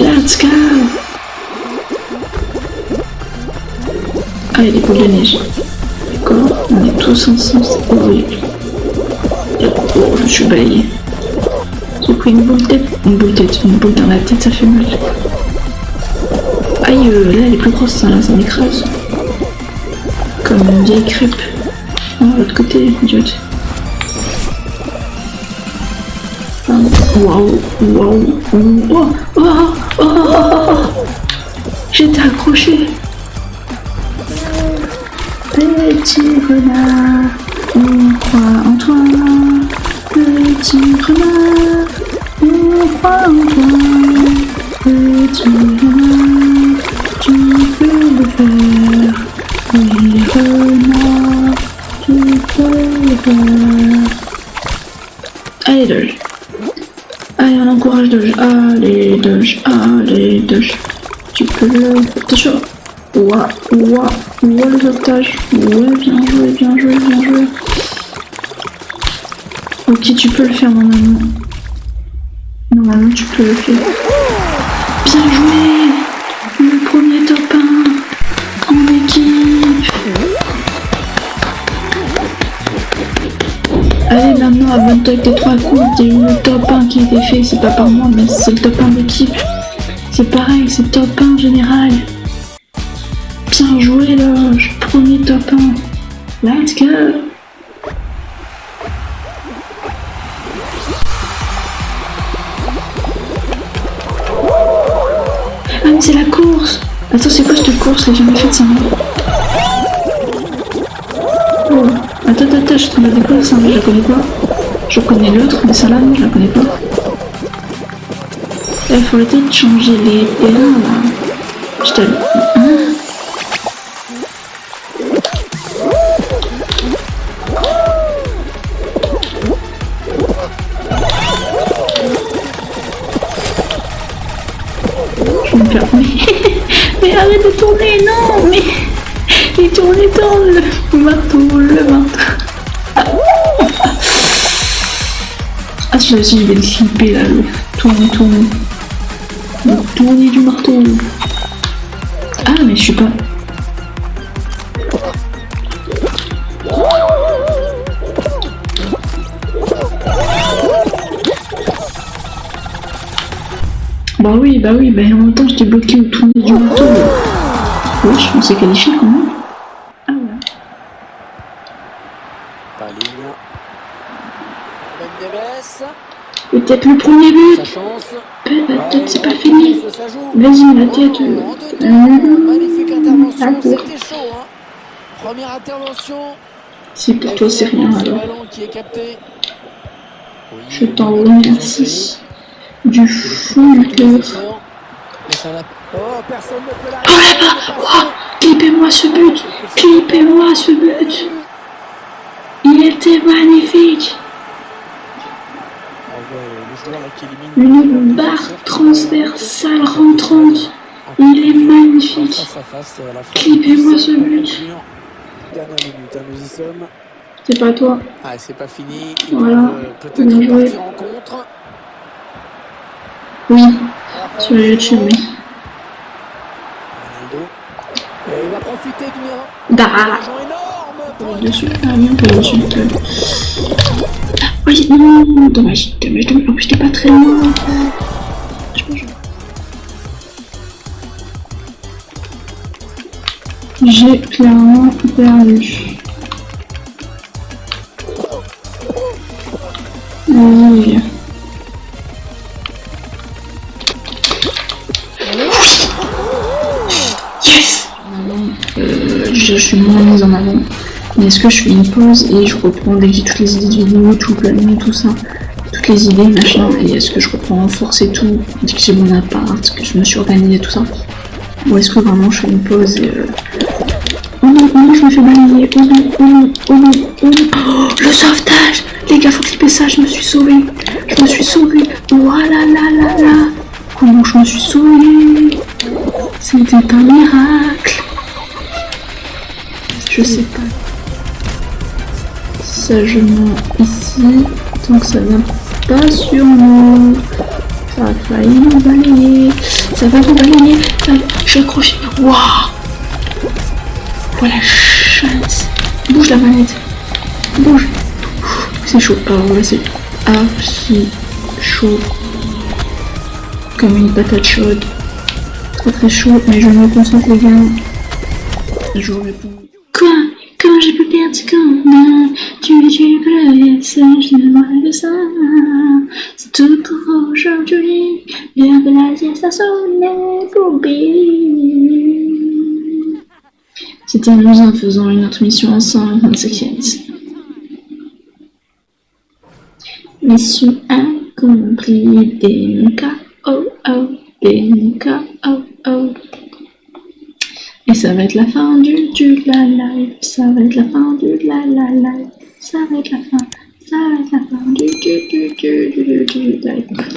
Let's go Ah, il des boules de neige. D'accord, on est tous ensemble, c'est horrible. Oh, je suis balayée. J'ai pris une boule de tête. Une boule de tête, une boule dans la tête, ça fait mal. Aïe, euh, là elle est plus grosse, ça, là, ça m'écrase. Comme une vieille crêpe. Oh, l'autre côté, idiote. Ah, Waouh, waouh, oh, oh, oh, oh, oh. J'étais accroché. Petit renard, on croit en toi. Petit renard, on croit en toi. Petit renard, tu peux le faire. Allez, Doge. Allez, on encourage Doge. Allez, Doge. Allez, Doge. Tu peux le... Attention. Ouah, ouah, ouah le sauvetage. Ouais, bien joué, bien joué, bien joué. Ok, tu peux le faire normalement. Normalement, tu peux le faire. Bien joué Le premier top 1 en équipe Allez, maintenant, abonne-toi avec tes trois coups. Il y a eu le top 1 qui a été fait, c'est pas par moi, mais c'est le top 1 d'équipe. C'est pareil, c'est top 1 général. Bien joué, Loge. Premier top 1. Let's go Ah, mais c'est la course Attends, c'est quoi cette course? J'ai jamais fait ça. Attends, attends, attends, je te de quoi ça Je la connais pas. Je connais l'autre, mais celle-là, je la connais pas. Il faut arrêter de changer les terrains, là. Je te... Hein Je vais me faire... Mais arrête de tourner, non Mais... Tournait dans le marteau, le marteau. Ah, celui-là aussi, je vais le là, tourner, tourner. Le tourner du marteau. Ah, mais je suis pas... Bah oui, bah oui, bah en même temps j'étais bloqué au tourner du marteau. Wesh, on s'est qualifié quand même. Ah ouais. Par ligne. Ben Neves. Peut-être le premier but. Peut-être c'est pas fini. Vas-y, la tête. Euh, deux temps. euh, Magnifique intervention. C'était chaud. Hein. Première intervention. Si pour toi c'est rien alors. Je t'en remercie. Du fond du cœur. Oh, personne ne peut Oh Oh Clippez-moi ce but Clippez-moi ce but Il était magnifique Une barre transversale rentrante. Il est magnifique. Clippez-moi ce but. Dernière minute, hein, nous y sommes. C'est pas toi. Ah, c'est pas fini. Ils Voilà. euh, peut-être Bien joué. partir en contre. Oui, sur YouTube, oui. Ronaldo. Et il va profiter d'une Bah occasion énorme pour Dessus, ah. Ah, Oui, non, dommage, dommage, dommage. En plus, t'es pas très loin. Je peux jouer. J'ai clairement perdu. Oui. Yes euh, je suis moins mise en avant. Mais est-ce que je fais une pause et je reprends dès que j'ai toutes les idées de vidéo, tout le planning, tout ça, toutes les idées, machin, et est-ce que je reprends en force et tout, dès que j'ai mon appart, que je me suis organisée, tout ça Ou est-ce que vraiment je fais une pause et... Euh... Oh non, oh non, je me fais balayer, oh non, oh non, oh non, oh non, oh, le sauvetage. Les gars, faut clipper ça, je me suis sauvée, je me suis sauvée, voilà là là là. Comment je me suis sauvée C'était un miracle. Je sais pas. Sagement ici, tant que ça vient pas sur nous. Ça a failli nous balayer, ça va nous balayer, je suis accroché. Waouh Voilà, chance. Bouge la manette, bouge. C'est chaud, alors c'est archi chaud. Comme une patate chaude. Très très chaud, mais je me concentre les gars. Je vous réponds. Quoi? J'ai perdre ce combat Tu es tu es ça, je ne vois que ça. C'est tout pour aujourd'hui. L'heure de la sieste a sonné pour Billy. C'était amusant faisant une autre mission ensemble, on s'inquiète. Mission accomplie, DMK, oh oh, DMK, oh oh. Ça va être la fin du, du la live, ça va être la fin du la la live, ça va être la fin, ça va être la fin du du du du du du, du.